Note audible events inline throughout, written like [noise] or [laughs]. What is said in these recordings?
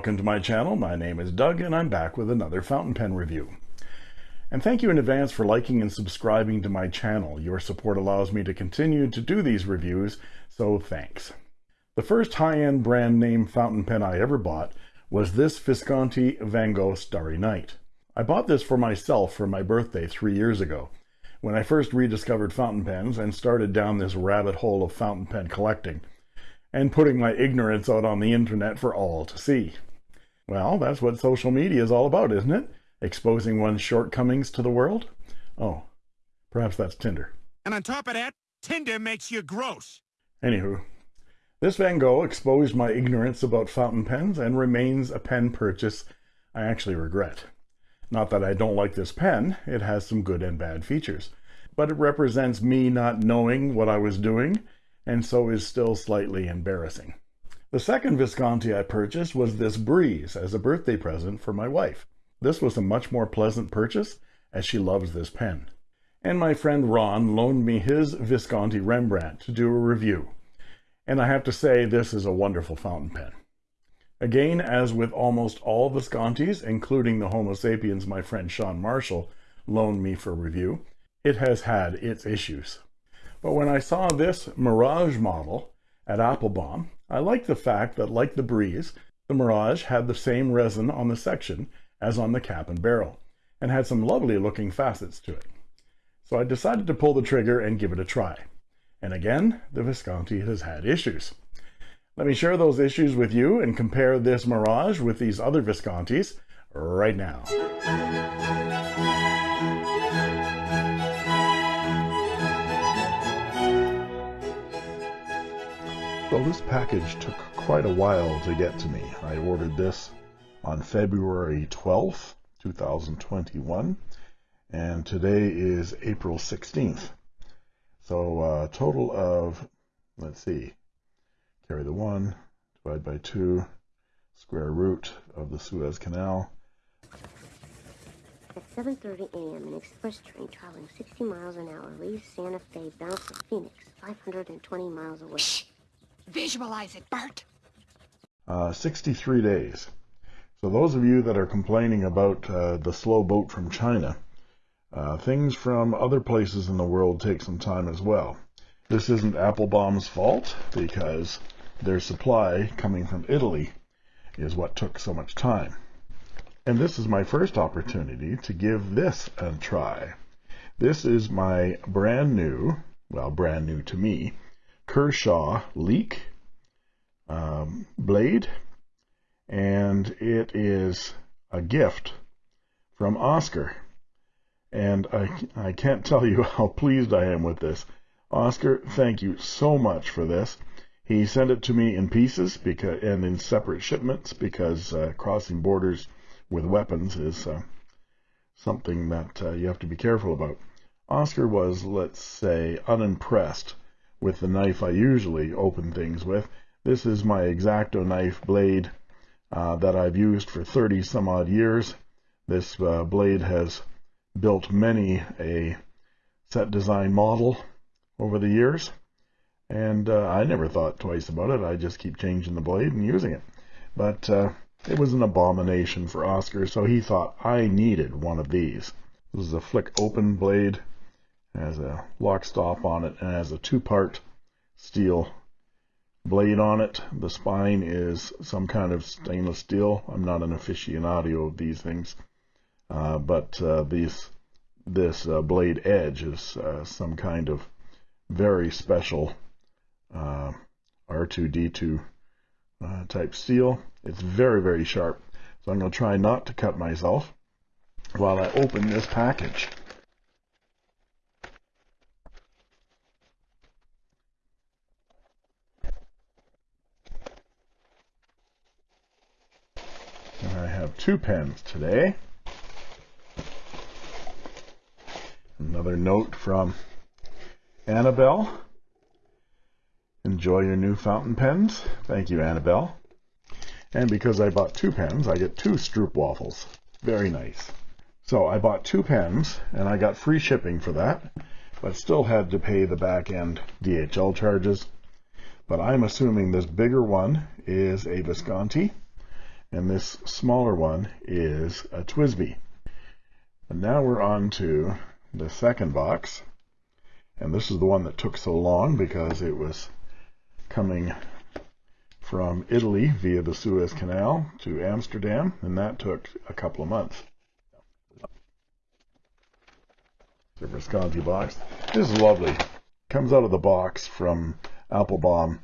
welcome to my channel. My name is Doug and I'm back with another fountain pen review. And thank you in advance for liking and subscribing to my channel. Your support allows me to continue to do these reviews, so thanks. The first high-end brand name fountain pen I ever bought was this Visconti Van Gogh Starry Night. I bought this for myself for my birthday three years ago, when I first rediscovered fountain pens and started down this rabbit hole of fountain pen collecting and putting my ignorance out on the internet for all to see. Well, that's what social media is all about, isn't it? Exposing one's shortcomings to the world? Oh, perhaps that's Tinder. And on top of that, Tinder makes you gross. Anywho, this Van Gogh exposed my ignorance about fountain pens and remains a pen purchase I actually regret. Not that I don't like this pen, it has some good and bad features, but it represents me not knowing what I was doing and so is still slightly embarrassing. The second Visconti I purchased was this Breeze as a birthday present for my wife. This was a much more pleasant purchase as she loves this pen. And my friend Ron loaned me his Visconti Rembrandt to do a review. And I have to say this is a wonderful fountain pen. Again, as with almost all Viscontis, including the Homo sapiens my friend Sean Marshall loaned me for review, it has had its issues. But when I saw this Mirage model at Appelboom, I liked the fact that like the Breeze, the Mirage had the same resin on the section as on the cap and barrel, and had some lovely looking facets to it. So I decided to pull the trigger and give it a try. And again, the Visconti has had issues. Let me share those issues with you and compare this Mirage with these other Viscontis right now. Well, this package took quite a while to get to me. I ordered this on February 12th, 2021, and today is April 16th. So a uh, total of, let's see, carry the 1, divide by 2, square root of the Suez Canal. At 7.30 a.m., an express train traveling 60 miles an hour leaves Santa Fe bound for Phoenix, 520 miles away. Visualize it, Bert. Uh, 63 days. So those of you that are complaining about uh, the slow boat from China, uh, things from other places in the world take some time as well. This isn't Appelboom's fault because their supply coming from Italy is what took so much time. And this is my first opportunity to give this a try. This is my brand new, well, brand new to me, Kershaw Leek um, blade, and it is a gift from Oscar. And I, I can't tell you [laughs] how pleased I am with this. Oscar, thank you so much for this. He sent it to me in pieces because and in separate shipments because uh, crossing borders with weapons is uh, something that uh, you have to be careful about. Oscar was, let's say, unimpressed with the knife I usually open things with. This is my X-Acto knife blade uh, that I've used for 30 some odd years. This uh, blade has built many a set design model over the years and uh, I never thought twice about it. I just keep changing the blade and using it. But uh, it was an abomination for Oscar, so he thought I needed one of these. This is a flick open blade has a lock stop on it and has a two-part steel blade on it. The spine is some kind of stainless steel. I'm not an aficionado of these things, uh, but uh, these this uh, blade edge is uh, some kind of very special uh, R2D2 uh, type steel. It's very very sharp, so I'm going to try not to cut myself while I open this package. Two pens today. Another note from Annabelle. Enjoy your new fountain pens. Thank you, Annabelle. And because I bought two pens, I get two Stroop waffles. Very nice. So I bought two pens, and I got free shipping for that. but still had to pay the back end DHL charges. But I'm assuming this bigger one is a Visconti, and this smaller one is a TWSBI. And now we're on to the second box. And this is the one that took so long because it was coming from Italy via the Suez Canal to Amsterdam, and that took a couple of months. The Visconti box. This is lovely. Comes out of the box from Appelboom,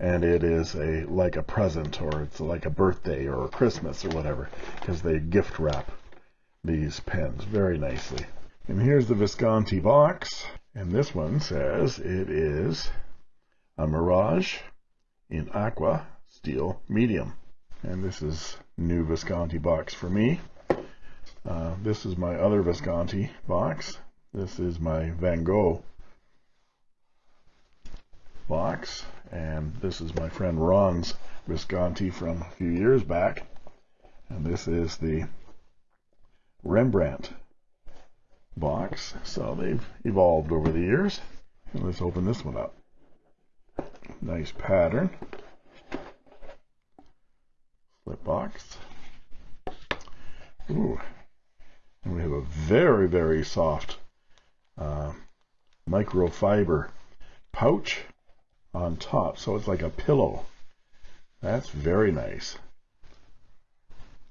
and it is a like a present, or it's like a birthday or Christmas or whatever, because they gift wrap these pens very nicely. And here's the Visconti box, and this one says it is a Mirage in Aqua Steel Medium. And this is new Visconti box for me. Uh, this is my other Visconti box. This is my Van Gogh box, and this is my friend Ron's Visconti from a few years back, and this is the Rembrandt box. So they've evolved over the years. And let's open this one up. Nice pattern. Slip box. Ooh. And we have a very, very soft uh, microfiber pouch on top. So it's like a pillow. That's very nice.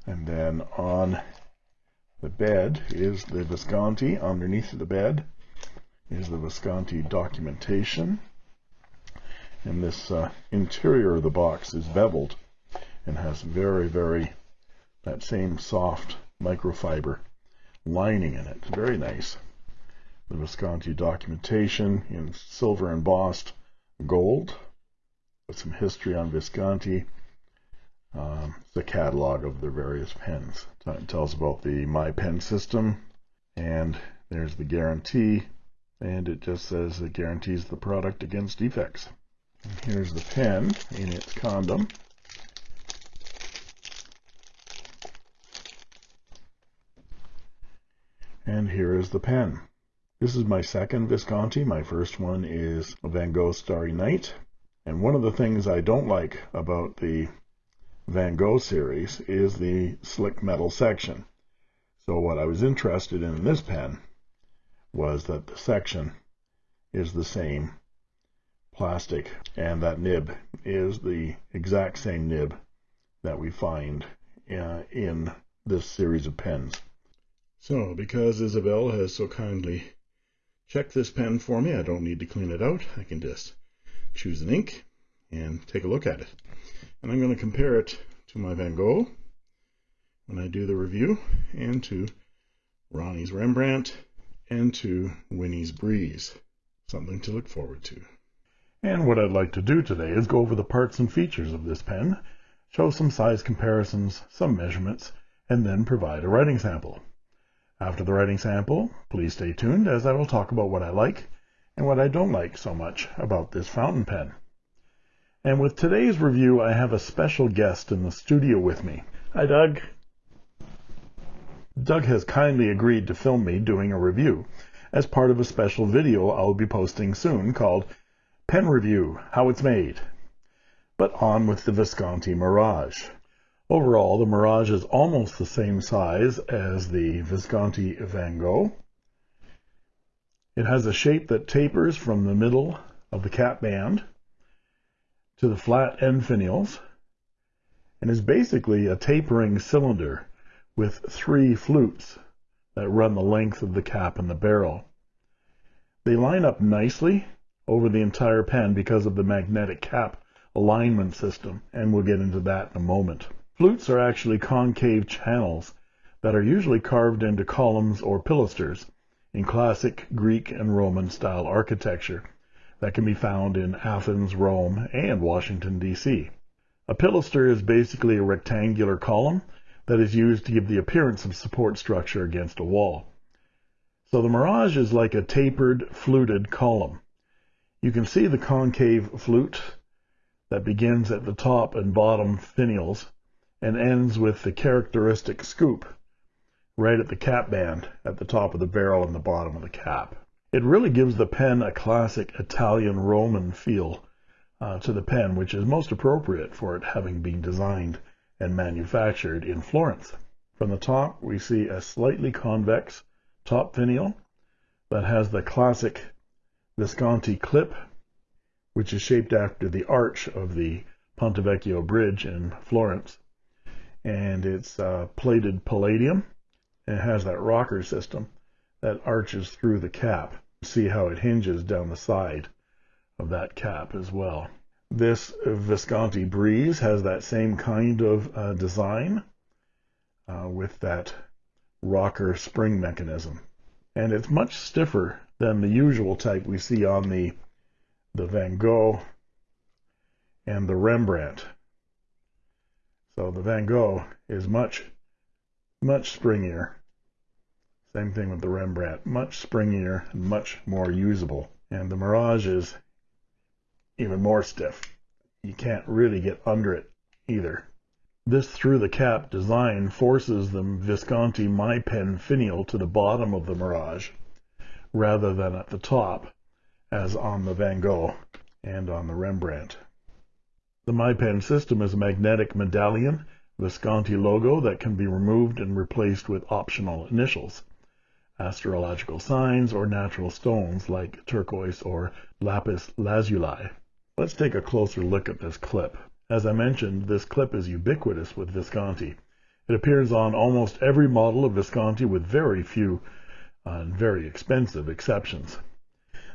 And then on the bed is the Visconti. Underneath the bed is the Visconti documentation. And this uh, interior of the box is beveled and has very, very, that same soft microfiber lining in it. Very nice the Visconti documentation in silver embossed gold with some history on Visconti. Um, it's a catalog of their various pens. It tells about the My Pen system, and there's the guarantee, and it just says it guarantees the product against defects. And here's the pen in its condom. And here is the pen. This is my second Visconti. My first one is Van Gogh Starry Night. And one of the things I don't like about the Van Gogh series is the slick metal section. So what I was interested in in this pen was that the section is the same plastic and that nib is the exact same nib that we find uh, in this series of pens. So because Isabel has so kindly check this pen for me. I don't need to clean it out. I can just choose an ink and take a look at it. And I'm going to compare it to my Van Gogh when I do the review and to Ronnie's Rembrandt and to Winnie's Breeze. Something to look forward to. And what I'd like to do today is go over the parts and features of this pen, show some size comparisons, some measurements, and then provide a writing sample. After the writing sample, please stay tuned as I will talk about what I like and what I don't like so much about this fountain pen. And with today's review, I have a special guest in the studio with me. Hi, Doug. Doug has kindly agreed to film me doing a review as part of a special video I'll be posting soon called Pen Review, How It's Made. But on with the Visconti Mirage. Overall, the Mirage is almost the same size as the Visconti Van Gogh. It has a shape that tapers from the middle of the cap band to the flat end finials and is basically a tapering cylinder with three flutes that run the length of the cap and the barrel. They line up nicely over the entire pen because of the magnetic cap alignment system, and we'll get into that in a moment. Flutes are actually concave channels that are usually carved into columns or pilasters in classic Greek and Roman style architecture that can be found in Athens, Rome, and Washington, D.C. A pilaster is basically a rectangular column that is used to give the appearance of support structure against a wall. So the Mirage is like a tapered, fluted column. You can see the concave flute that begins at the top and bottom finials and ends with the characteristic scoop right at the cap band at the top of the barrel and the bottom of the cap. It really gives the pen a classic Italian Roman feel uh, to the pen, which is most appropriate for it having been designed and manufactured in Florence. From the top, we see a slightly convex top finial that has the classic Visconti clip, which is shaped after the arch of the Ponte Vecchio Bridge in Florence. And it's uh, plated palladium. And it has that rocker system that arches through the cap. See how it hinges down the side of that cap as well. This Visconti Breeze has that same kind of uh, design uh, with that rocker spring mechanism. And it's much stiffer than the usual type we see on the, the Van Gogh and the Rembrandt. So the Van Gogh is much, much springier same thing with the Rembrandt. Much springier and much more usable. And the Mirage is even more stiff. You can't really get under it either. This through the cap design forces the Visconti My Pen finial to the bottom of the Mirage rather than at the top as on the Van Gogh and on the Rembrandt. The My Pen system is a magnetic medallion Visconti logo that can be removed and replaced with optional initials astrological signs, or natural stones like turquoise or lapis lazuli. Let's take a closer look at this clip. As I mentioned, this clip is ubiquitous with Visconti. It appears on almost every model of Visconti with very few uh, and very expensive exceptions.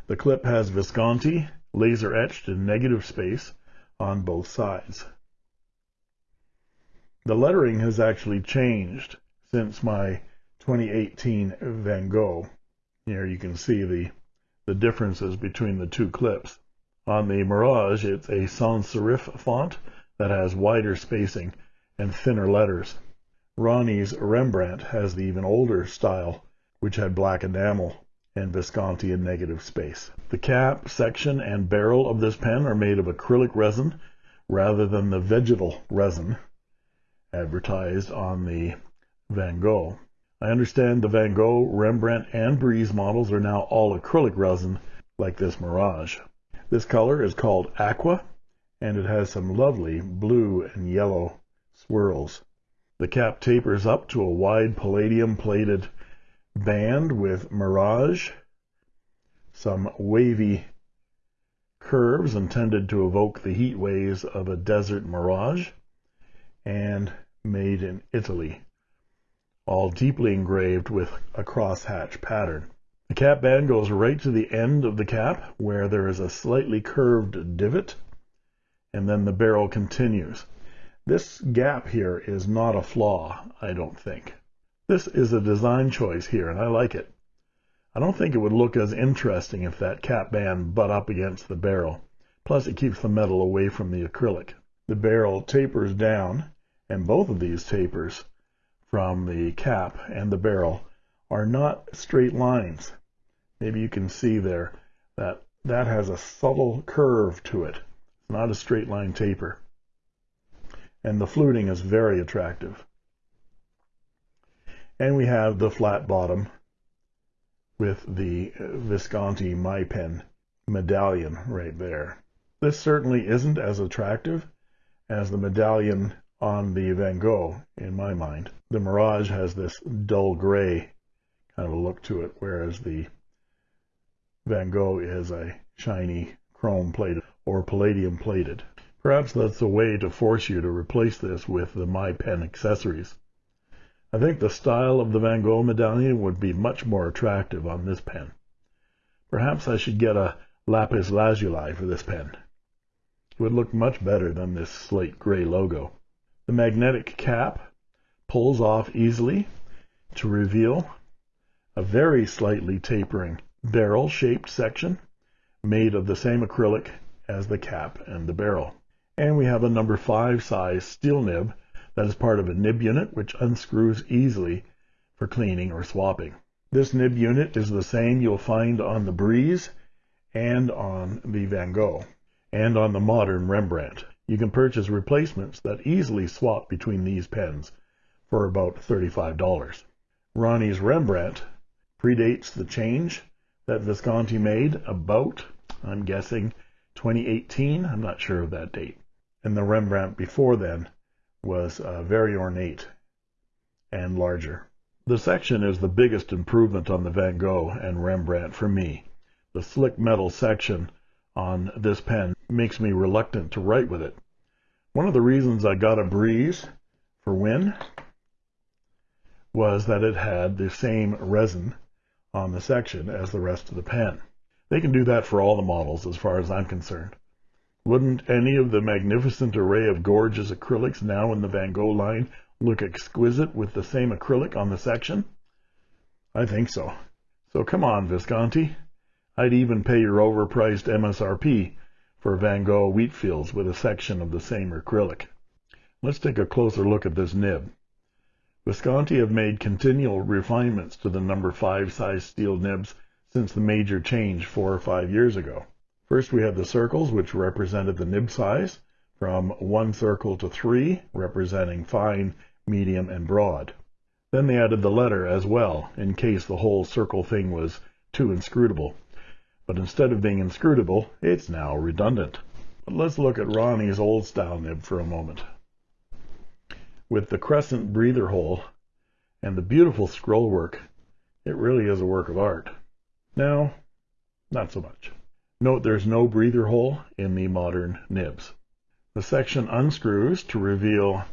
The clip has Visconti laser etched in negative space on both sides. The lettering has actually changed since my 2018 Van Gogh. Here you can see the, the differences between the two clips. On the Mirage, it's a sans serif font that has wider spacing and thinner letters. Ronnie's Rembrandt has the even older style, which had black enamel and Visconti in negative space. The cap, section, and barrel of this pen are made of acrylic resin rather than the vegetal resin advertised on the Van Gogh. I understand the Van Gogh, Rembrandt, and Breeze models are now all acrylic resin like this Mirage. This color is called Aqua, and it has some lovely blue and yellow swirls. The cap tapers up to a wide palladium plated band with Mirage, some wavy curves intended to evoke the heat waves of a desert mirage, and made in Italy all deeply engraved with a crosshatch pattern. The cap band goes right to the end of the cap where there is a slightly curved divot and then the barrel continues. This gap here is not a flaw, I don't think. This is a design choice here and I like it. I don't think it would look as interesting if that cap band butt up against the barrel. Plus it keeps the metal away from the acrylic. The barrel tapers down and both of these tapers from the cap and the barrel are not straight lines. Maybe you can see there that that has a subtle curve to it. It's not a straight line taper. And the fluting is very attractive. And we have the flat bottom with the Visconti My Pen medallion right there. This certainly isn't as attractive as the medallion on the Van Gogh, in my mind. The Mirage has this dull gray kind of a look to it, whereas the Van Gogh is a shiny chrome plated or palladium plated. Perhaps that's a way to force you to replace this with the My Pen accessories. I think the style of the Van Gogh medallion would be much more attractive on this pen. Perhaps I should get a lapis lazuli for this pen. It would look much better than this slate gray logo. The magnetic cap pulls off easily to reveal a very slightly tapering barrel-shaped section made of the same acrylic as the cap and the barrel. And we have a number 5 size steel nib that is part of a nib unit which unscrews easily for cleaning or swapping. This nib unit is the same you'll find on the Breeze and on the Van Gogh and on the modern Rembrandt. You can purchase replacements that easily swap between these pens for about $35. Ronnie's Rembrandt predates the change that Visconti made about, I'm guessing, 2018. I'm not sure of that date. And the Rembrandt before then was uh, very ornate and larger. The section is the biggest improvement on the Van Gogh and Rembrandt for me. The slick metal section on this pen makes me reluctant to write with it. One of the reasons I got a Breeze for Win was that it had the same resin on the section as the rest of the pen. They can do that for all the models as far as I'm concerned. Wouldn't any of the magnificent array of gorgeous acrylics now in the Van Gogh line look exquisite with the same acrylic on the section? I think so. So come on, Visconti. I'd even pay your overpriced MSRP for Van Gogh Wheatfields with a section of the same acrylic. Let's take a closer look at this nib. Visconti have made continual refinements to the number 5 size steel nibs since the major change four or five years ago. First we had the circles which represented the nib size from one circle to three representing fine, medium, and broad. Then they added the letter as well in case the whole circle thing was too inscrutable. But instead of being inscrutable, it's now redundant. But let's look at Ronnie's old style nib for a moment with the crescent breather hole and the beautiful scroll work, it really is a work of art. Now, not so much. Note there's no breather hole in the modern nibs. The section unscrews to reveal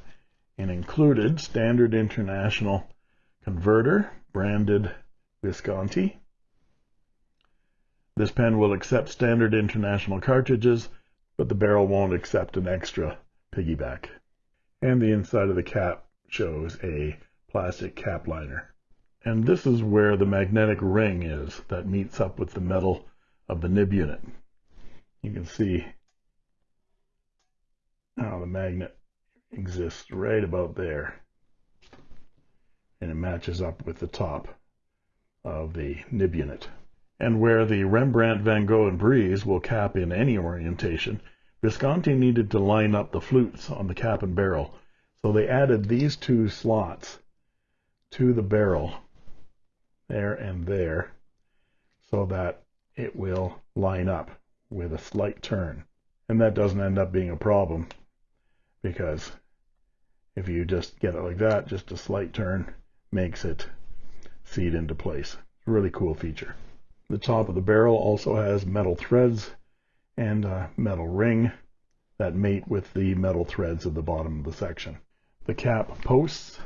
an included standard international converter branded Visconti. This pen will accept standard international cartridges, but the barrel won't accept an extra piggyback and the inside of the cap shows a plastic cap liner. And this is where the magnetic ring is that meets up with the metal of the nib unit. You can see how the magnet exists right about there. And it matches up with the top of the nib unit. And where the Rembrandt, Van Gogh, and Breeze will cap in any orientation, Visconti needed to line up the flutes on the cap and barrel, so they added these two slots to the barrel, there and there, so that it will line up with a slight turn. And that doesn't end up being a problem, because if you just get it like that, just a slight turn makes it feed into place. Really cool feature. The top of the barrel also has metal threads and a metal ring that mate with the metal threads at the bottom of the section. The cap posts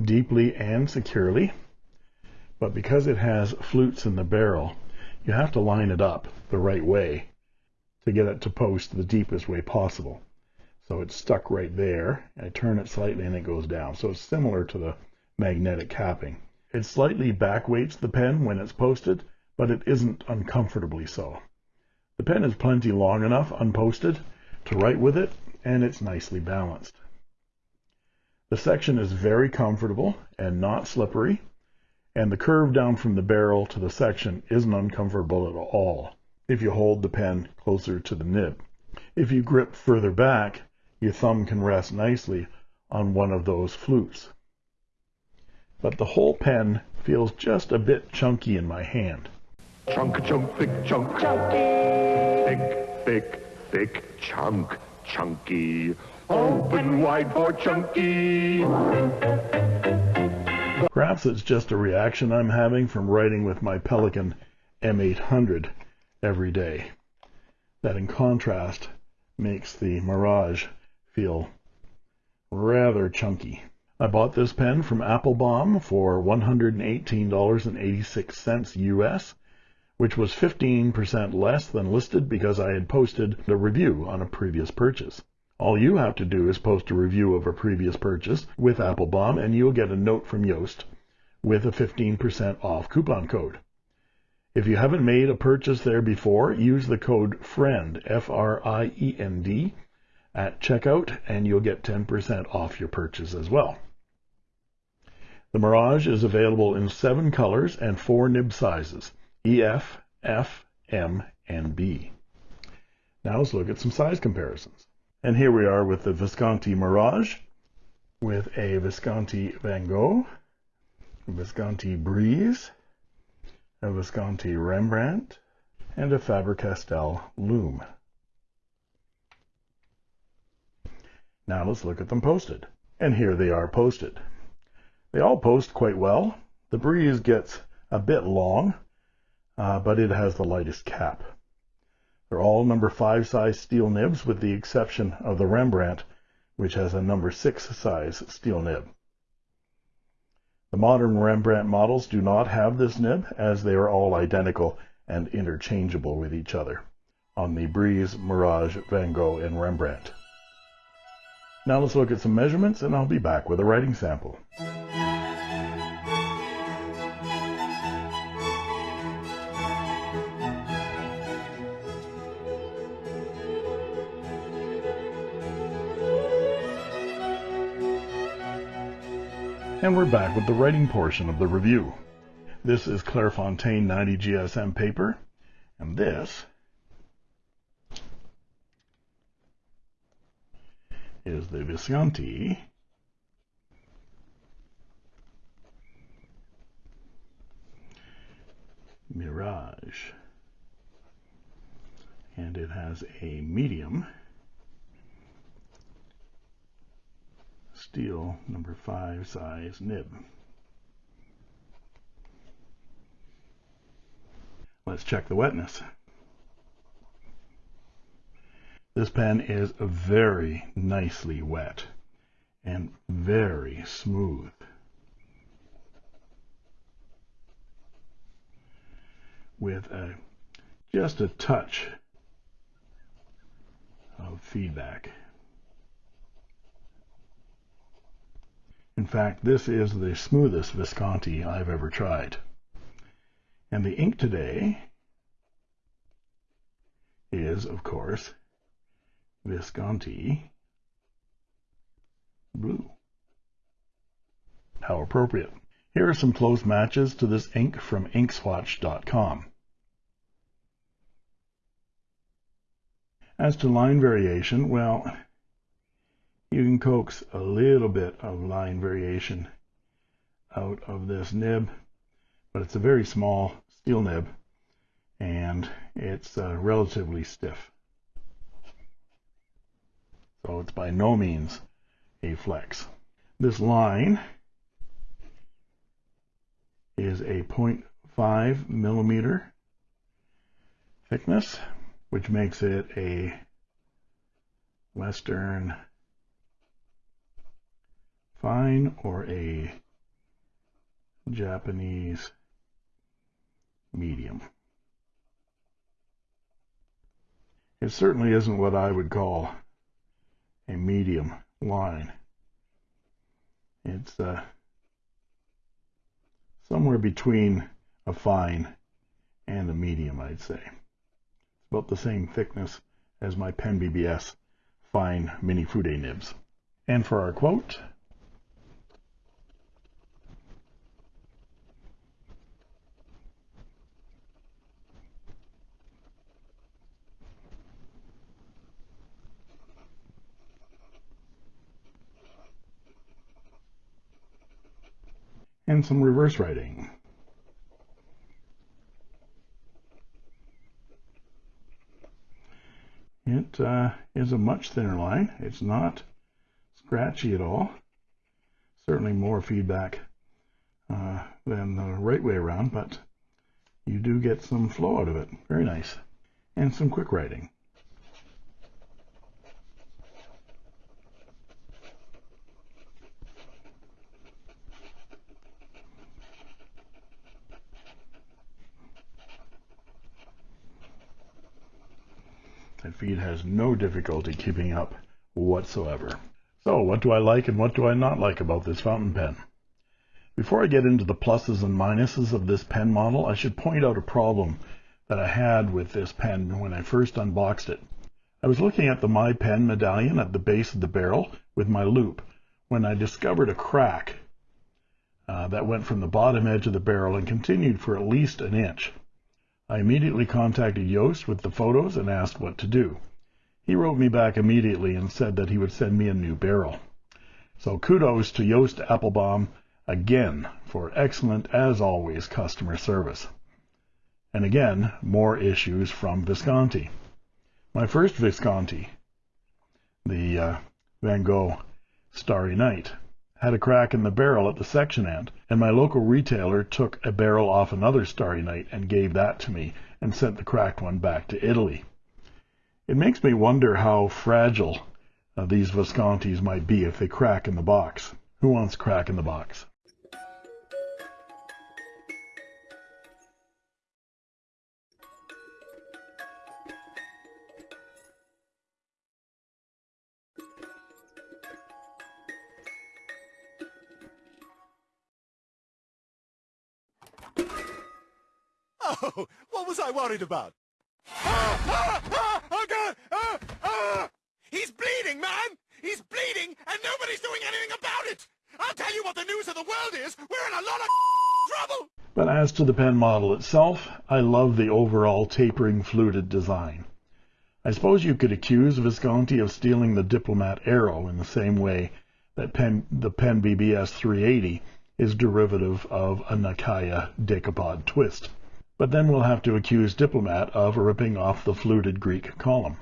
deeply and securely, but because it has flutes in the barrel, you have to line it up the right way to get it to post the deepest way possible. So it's stuck right there. I turn it slightly and it goes down. So it's similar to the magnetic capping. It slightly backweights the pen when it's posted, but it isn't uncomfortably so. The pen is plenty long enough unposted to write with it, and it's nicely balanced. The section is very comfortable and not slippery, and the curve down from the barrel to the section isn't uncomfortable at all if you hold the pen closer to the nib. If you grip further back, your thumb can rest nicely on one of those flutes. But the whole pen feels just a bit chunky in my hand. Chunk, chunk, thick chunk. Chunky. Thick, thick, thick chunk. Chunky. Open wide for Chunky. Perhaps it's just a reaction I'm having from writing with my Pelikan M800 every day. That in contrast makes the Mirage feel rather chunky. I bought this pen from Appelboom for $118.86 US, which was 15% less than listed because I had posted a review on a previous purchase. All you have to do is post a review of a previous purchase with Appelboom and you'll get a note from Joost with a 15% off coupon code. If you haven't made a purchase there before, use the code FRIEND, F-R-I-E-N-D, at checkout and you'll get 10% off your purchase as well. The Mirage is available in seven colors and four nib sizes, EF, F, M, and B. Now let's look at some size comparisons. And here we are with the Visconti Mirage with a Visconti Van Gogh, a Visconti Breeze, a Visconti Rembrandt, and a Faber-Castell Loom. Now let's look at them posted. And here they are posted. They all post quite well. The Breeze gets a bit long, uh, but it has the lightest cap. They're all number 5 size steel nibs with the exception of the Rembrandt, which has a number 6 size steel nib. The modern Rembrandt models do not have this nib as they are all identical and interchangeable with each other on the Breeze, Mirage, Van Gogh, and Rembrandt. Now let's look at some measurements and I'll be back with a writing sample. And we're back with the writing portion of the review. This is Clairefontaine 90 GSM paper, and this is the Visconti Mirage. And it has a medium steel number 5 size nib. Let's check the wetness. This pen is very nicely wet and very smooth. With a, just a touch of feedback. Fact, this is the smoothest Visconti I've ever tried. And the ink today is, of course, Visconti blue. How appropriate. Here are some close matches to this ink from inkswatch.com. As to line variation, well, you can coax a little bit of line variation out of this nib, but it's a very small steel nib and it's uh, relatively stiff. So it's by no means a flex. This line is a 0.5 millimeter thickness, which makes it a Western fine or a Japanese medium. It certainly isn't what I would call a medium line. It's uh, somewhere between a fine and a medium, I'd say. It's about the same thickness as my Pen BBS fine mini Fude nibs. And for our quote, and some reverse writing. It uh, is a much thinner line. It's not scratchy at all. Certainly more feedback uh, than the right way around, but you do get some flow out of it. Very nice. And some quick writing. Feed has no difficulty keeping up whatsoever. So what do I like and what do I not like about this fountain pen? Before I get into the pluses and minuses of this pen model, I should point out a problem that I had with this pen when I first unboxed it. I was looking at the My Pen medallion at the base of the barrel with my loop when I discovered a crack uh, that went from the bottom edge of the barrel and continued for at least an inch. I immediately contacted Joost with the photos and asked what to do. He wrote me back immediately and said that he would send me a new barrel. So kudos to Joost Appelboom again for excellent, as always, customer service. And again, more issues from Visconti. My first Visconti, the uh, Van Gogh Starry Night, had a crack in the barrel at the section end, and my local retailer took a barrel off another Starry Night and gave that to me and sent the cracked one back to Italy. It makes me wonder how fragile uh, these Viscontis might be if they crack in the box. Who wants crack in the box? Oh, what was I worried about? Ah, ah, ah, oh, God! Ah, ah! He's bleeding, man! He's bleeding, and nobody's doing anything about it! I'll tell you what the news of the world is! We're in a lot of [laughs] trouble! But as to the pen model itself, I love the overall tapering fluted design. I suppose you could accuse Visconti of stealing the Diplomat Aero in the same way that pen, the Pen BBS 380 is derivative of a Nakaya decapod twist. But then we'll have to accuse Diplomat of ripping off the fluted Greek column.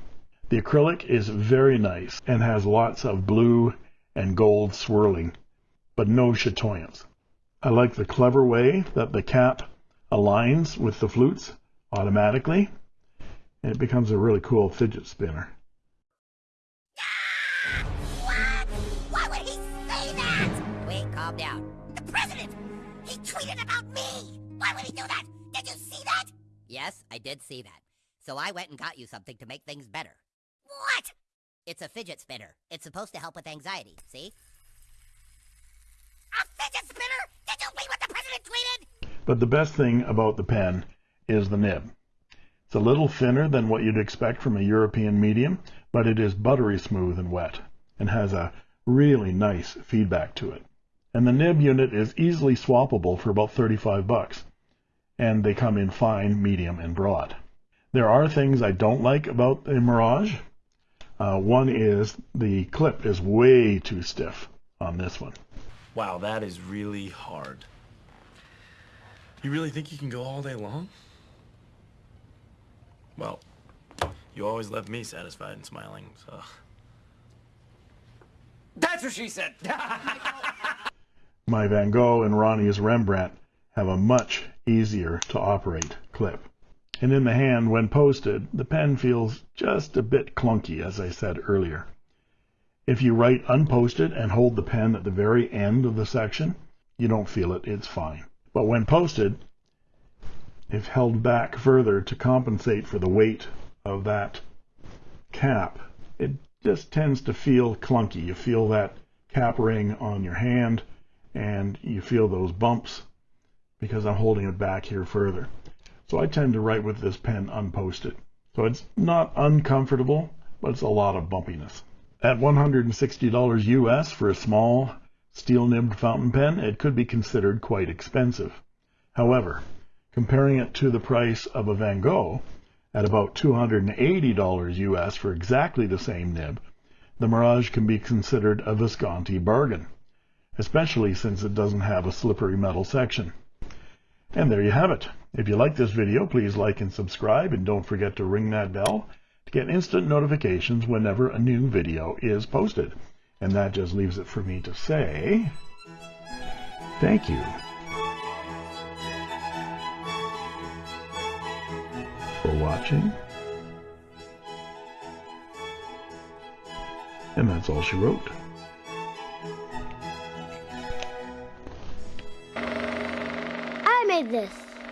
The acrylic is very nice and has lots of blue and gold swirling, but no chatoyance. I like the clever way that the cap aligns with the flutes automatically, and it becomes a really cool fidget spinner. Yes, I did see that. So I went and got you something to make things better. What? It's a fidget spinner. It's supposed to help with anxiety, see? A fidget spinner? Did you read what the president tweeted? But the best thing about the pen is the nib. It's a little thinner than what you'd expect from a European medium, but it is buttery smooth and wet, and has a really nice feedback to it. And the nib unit is easily swappable for about 35 bucks, and they come in fine, medium, and broad. There are things I don't like about the Mirage. Uh, one is the clip is way too stiff on this one. Wow, that is really hard. You really think you can go all day long? Well, you always left me satisfied and smiling, so. That's what she said. [laughs] My Van Gogh and Ronnie's Rembrandt have a much easier to operate clip. And in the hand, when posted, the pen feels just a bit clunky, as I said earlier. If you write unposted and hold the pen at the very end of the section, you don't feel it, it's fine. But when posted, if held back further to compensate for the weight of that cap, it just tends to feel clunky. You feel that cap ring on your hand and you feel those bumps because I'm holding it back here further. So I tend to write with this pen unposted. So it's not uncomfortable, but it's a lot of bumpiness. At $160 US for a small steel nibbed fountain pen, it could be considered quite expensive. However, comparing it to the price of a Van Gogh at about $280 US for exactly the same nib, the Mirage can be considered a Visconti bargain, especially since it doesn't have a slippery metal section. And there you have it. If you like this video, please like and subscribe, and don't forget to ring that bell to get instant notifications whenever a new video is posted. And that just leaves it for me to say, thank you for watching. And that's all she wrote. Made this.